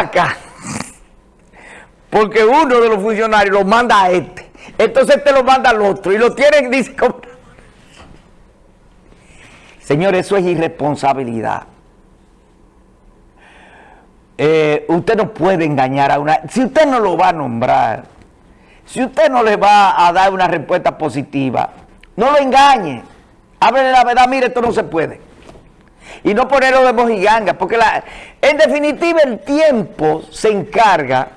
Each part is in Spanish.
acá. Porque uno de los funcionarios lo manda a este. Entonces este lo manda al otro. Y lo tienen, dice... Señor, eso es irresponsabilidad. Eh, usted no puede engañar a una... Si usted no lo va a nombrar, si usted no le va a dar una respuesta positiva, no lo engañe. Háblele la verdad, mire, esto no se puede. Y no ponerlo de mojiganga, porque la, en definitiva el tiempo se encarga,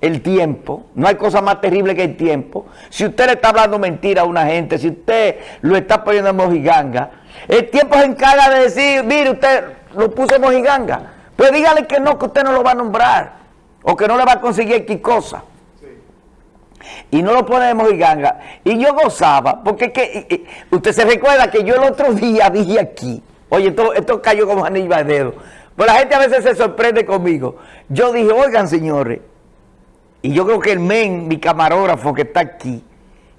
el tiempo, no hay cosa más terrible que el tiempo. Si usted le está hablando mentira a una gente, si usted lo está poniendo en mojiganga, el tiempo se encarga de decir, mire, usted lo puso en mojiganga. Pues dígale que no, que usted no lo va a nombrar. O que no le va a conseguir X cosa. Y no lo pone de mojiganga. Y yo gozaba, porque que, usted se recuerda que yo el otro día dije aquí, oye, esto, esto cayó como anillo de dedo. Pues la gente a veces se sorprende conmigo. Yo dije, oigan señores, y yo creo que el men, mi camarógrafo que está aquí,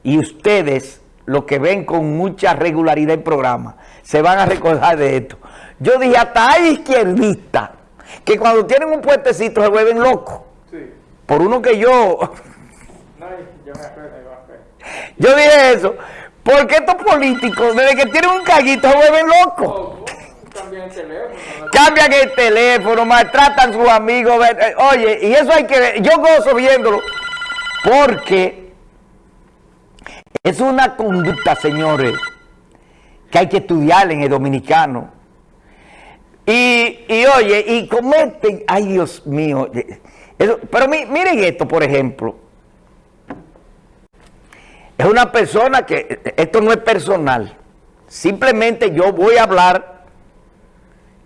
y ustedes, los que ven con mucha regularidad el programa, se van a recordar de esto. Yo dije, hasta hay izquierdistas que cuando tienen un puentecito se vuelven locos. Por uno que yo... yo dije eso. Porque estos políticos, desde que tienen un caguito, se vuelven locos. El teléfono. Cambian el teléfono, maltratan a sus amigos. Eh, oye, y eso hay que ver. Yo gozo viéndolo. Porque es una conducta, señores, que hay que estudiar en el dominicano y, oye, y cometen, ay Dios mío, pero miren esto, por ejemplo. Es una persona que, esto no es personal, simplemente yo voy a hablar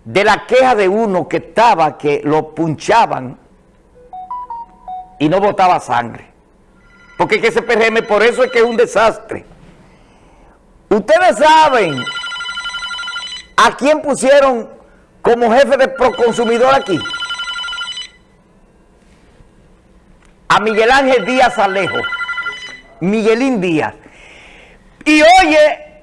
de la queja de uno que estaba, que lo punchaban y no botaba sangre. Porque que ese PRM, por eso es que es un desastre. Ustedes saben a quién pusieron como jefe de Proconsumidor aquí? A Miguel Ángel Díaz Alejo. Miguelín Díaz. Y oye,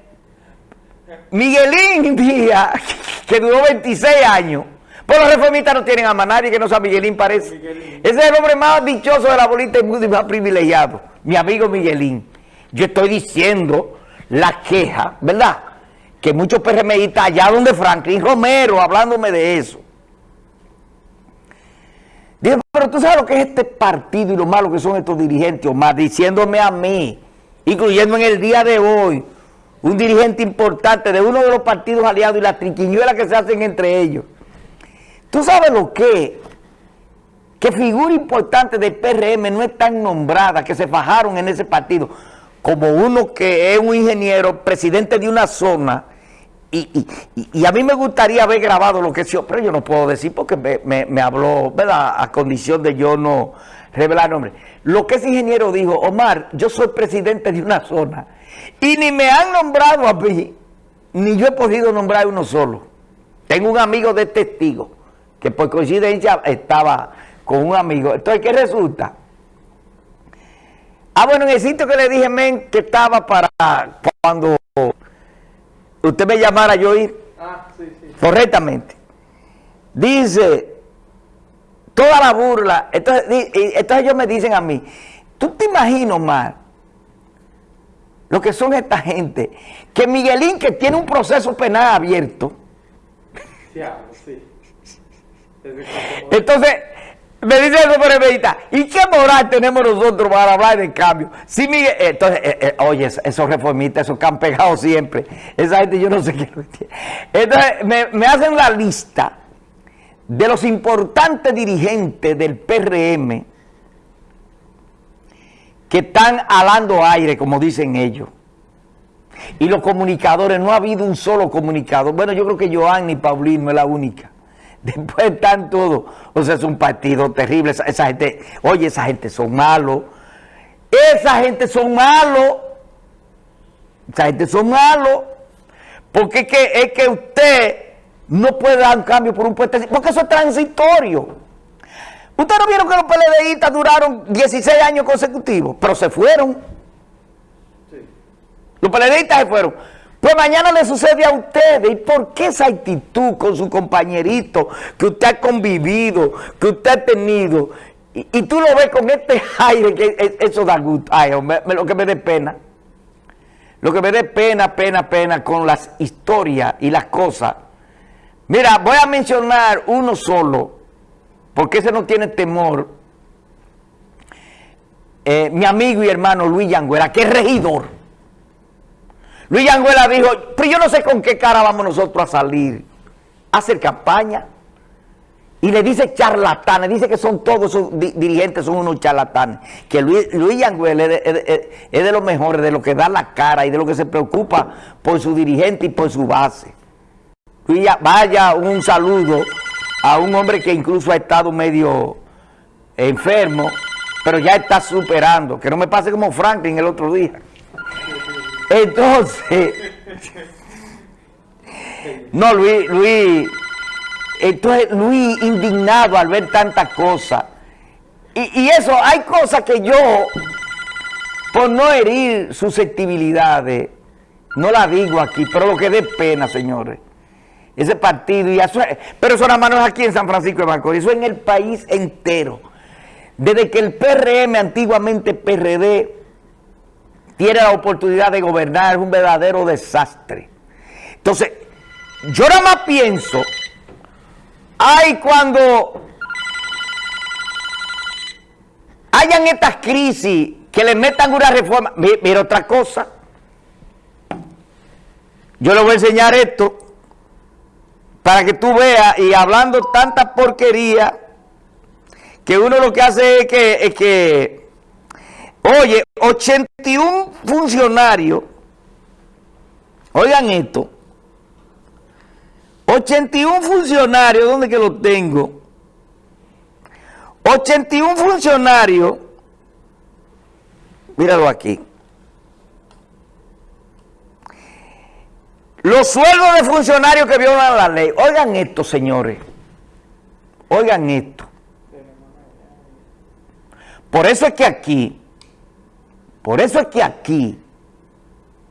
Miguelín Díaz, que duró 26 años, pues los reformistas no tienen a nadie que no sea Miguelín parece. Ese es el hombre más dichoso de la bolita y más privilegiado. Mi amigo Miguelín. Yo estoy diciendo la queja, ¿verdad? que muchos PRMistas allá donde Franklin Romero, hablándome de eso. Digo, pero tú sabes lo que es este partido y lo malo que son estos dirigentes, Omar, diciéndome a mí, incluyendo en el día de hoy, un dirigente importante de uno de los partidos aliados y las triquiñuelas que se hacen entre ellos. ¿Tú sabes lo que Que figura importante del PRM no es tan nombrada, que se fajaron en ese partido, como uno que es un ingeniero, presidente de una zona, y, a mí me gustaría haber grabado lo que sí, pero yo no puedo decir porque me, habló, ¿verdad? A condición de yo no revelar nombre. Lo que ese ingeniero dijo, Omar, yo soy presidente de una zona y ni me han nombrado a mí, ni yo he podido nombrar uno solo. Tengo un amigo de testigo que por coincidencia estaba con un amigo. Entonces, ¿qué resulta? Ah, bueno, en el sitio que le dije, men, que estaba para cuando usted me llamara yo ir ah, correctamente. Dice, toda la burla, entonces, entonces ellos me dicen a mí, ¿tú te imaginas, Omar, lo que son esta gente? Que Miguelín, que tiene un proceso penal abierto, entonces, me dice el meditar, ¿y qué moral tenemos nosotros para hablar de cambio? Sí, Miguel, entonces, eh, eh, oye, esos reformistas, esos que han pegado siempre, esa gente yo no sé qué. Entonces, me, me hacen la lista de los importantes dirigentes del PRM que están alando aire, como dicen ellos. Y los comunicadores, no ha habido un solo comunicador. Bueno, yo creo que Joan y Paulino es la única Después están todos. O sea, es un partido terrible. Esa, gente, oye, esa gente son malos. Esa gente son malos. Esa gente son malos. Porque es que, es que usted no puede dar un cambio por un puente. Porque eso es transitorio. Ustedes no vieron que los PLDistas duraron 16 años consecutivos, pero se fueron. Los PLDistas se fueron. Pues mañana le sucede a ustedes. ¿Y por qué esa actitud con su compañerito que usted ha convivido, que usted ha tenido? Y, tú lo ves con este aire que eso da gusto. Ay, lo que me dé pena. Lo que me dé pena, pena, pena con las historias y las cosas. Mira, voy a mencionar uno solo, porque ese no tiene temor. Eh, mi amigo y hermano Luis Yanguera, que es regidor. Luis Yanguela dijo, pero yo no sé con qué cara vamos nosotros a salir a hacer campaña. Y le dice charlatanes, dice que son todos sus dirigentes, son unos charlatanes. Que Luis, Luis es de, los mejores, de los que da la cara y de los que se preocupa por su dirigente y por su base. Luis, vaya un saludo a un hombre que incluso ha estado medio enfermo, pero ya está superando. Que no me pase como Franklin el otro día. Entonces, no, Luis, Luis, entonces Luis indignado al ver tantas cosas. Y, eso, hay cosas que yo, por no herir susceptibilidades, no la digo aquí, pero lo que dé pena, señores. Ese partido, y pero eso nada más aquí en San Francisco de Macorís, eso en el país entero. Desde que el PRM, antiguamente PRD, tiene la oportunidad de gobernar, es un verdadero desastre. Entonces, yo nada más pienso, ay, cuando hayan estas crisis, que le metan una reforma, mira otra cosa, yo le voy a enseñar esto, para que tú veas, y hablando tanta porquería, que uno lo que hace es que, es que Oye, 81 funcionarios, oigan esto, 81 funcionarios, ¿dónde que lo tengo? 81 funcionarios, míralo aquí. Los sueldos de funcionarios que violan la ley. Oigan esto, señores. Oigan esto. Por eso es que aquí por eso es que aquí,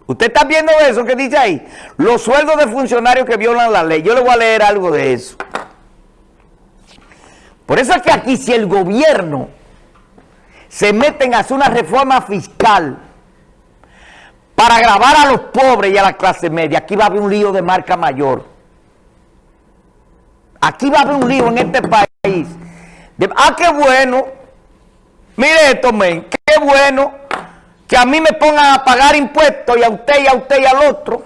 usted está viendo eso que dice ahí, los sueldos de funcionarios que violan la ley. Yo le voy a leer algo de eso. Por eso es que aquí si el gobierno se mete en hacer una reforma fiscal para grabar a los pobres y a la clase media, aquí va a haber un lío de marca mayor. Aquí va a haber un lío en este país. ah, qué bueno. Mire esto, men. Qué bueno que a mí me pongan a pagar impuestos y a usted y a usted y al otro.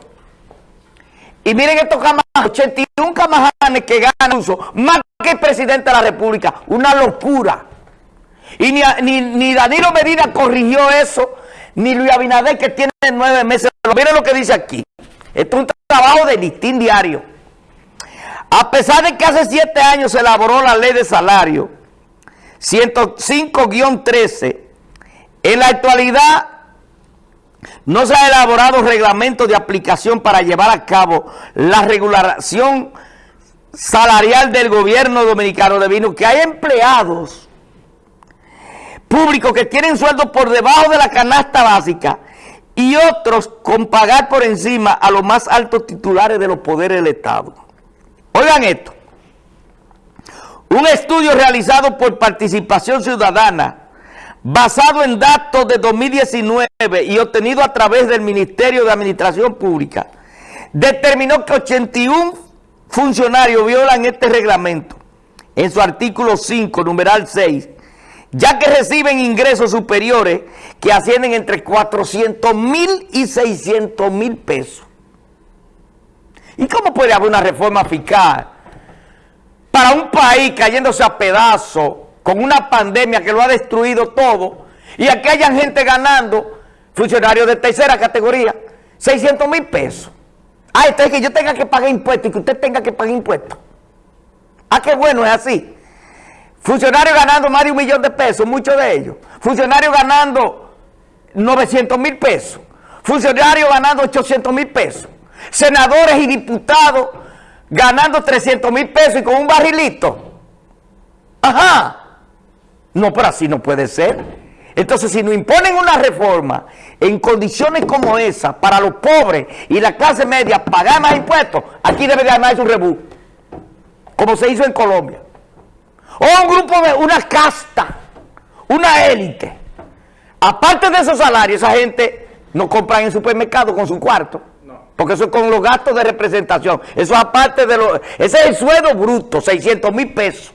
Y miren estos camajanes, 81 camajanes que ganan uso, más que el presidente de la República. Una locura. Y ni, ni, Danilo Medina corrigió eso, ni Luis Abinader que tiene nueve meses. Miren lo que dice aquí. Esto es un trabajo de listín diario. A pesar de que hace siete años se elaboró la ley de salario, 105-13, en la actualidad no se ha elaborado reglamento de aplicación para llevar a cabo la regulación salarial del gobierno dominicano debido que hay empleados públicos que tienen sueldos por debajo de la canasta básica y otros con pagar por encima a los más altos titulares de los poderes del Estado. Oigan esto, un estudio realizado por Participación Ciudadana basado en datos de 2019 y obtenido a través del Ministerio de Administración Pública, determinó que 81 funcionarios violan este reglamento en su artículo 5, numeral 6, ya que reciben ingresos superiores que ascienden entre 400 mil y 600 mil pesos. ¿Y cómo puede haber una reforma fiscal para un país cayéndose a pedazos con una pandemia que lo ha destruido todo, y aquí hayan gente ganando, funcionarios de tercera categoría, 600 mil pesos. Ah, esto es que yo tenga que pagar impuestos y que usted tenga que pagar impuestos. Ah, qué bueno, es así. Funcionarios ganando más de un millón de pesos, muchos de ellos. Funcionarios ganando 900 mil pesos. Funcionarios ganando 800 mil pesos. Senadores y diputados ganando 300 mil pesos y con un barrilito. Ajá. No, pero así no puede ser. Entonces, si nos imponen una reforma en condiciones como esa, para los pobres y la clase media pagar más impuestos, aquí debe de armarse un rebú, como se hizo en Colombia. O un grupo de, una casta, una élite. Aparte de esos salarios, esa gente no compra en supermercado con su cuarto. Porque eso es con los gastos de representación. Eso es aparte de los... Ese es el sueldo bruto, 600 mil pesos.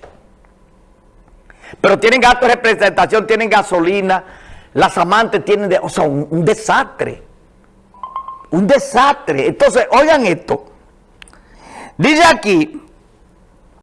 Pero tienen gastos de representación, tienen gasolina, las amantes tienen... De, o sea, un, un desastre. Un desastre. Entonces, oigan esto. Dice aquí